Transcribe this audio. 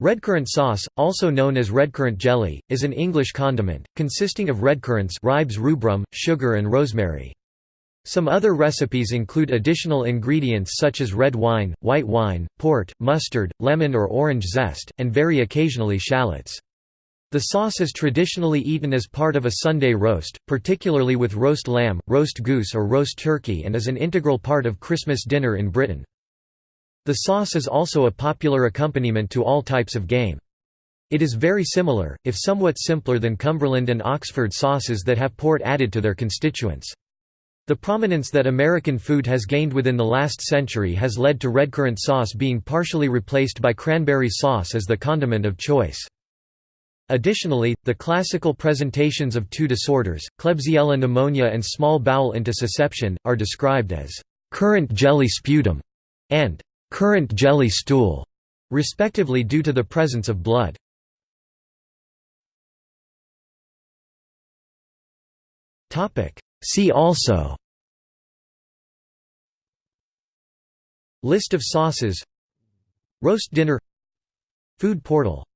Redcurrant sauce, also known as redcurrant jelly, is an English condiment, consisting of redcurrants ribes rubrum, sugar and rosemary. Some other recipes include additional ingredients such as red wine, white wine, port, mustard, lemon or orange zest, and very occasionally shallots. The sauce is traditionally eaten as part of a Sunday roast, particularly with roast lamb, roast goose or roast turkey and is an integral part of Christmas dinner in Britain. The sauce is also a popular accompaniment to all types of game. It is very similar, if somewhat simpler than Cumberland and Oxford sauces that have port added to their constituents. The prominence that American food has gained within the last century has led to redcurrant sauce being partially replaced by cranberry sauce as the condiment of choice. Additionally, the classical presentations of two disorders, Klebsiella pneumonia and small bowel intussusception, are described as currant jelly sputum and currant jelly stool, respectively due to the presence of blood. See also List of sauces. Roast dinner. Food portal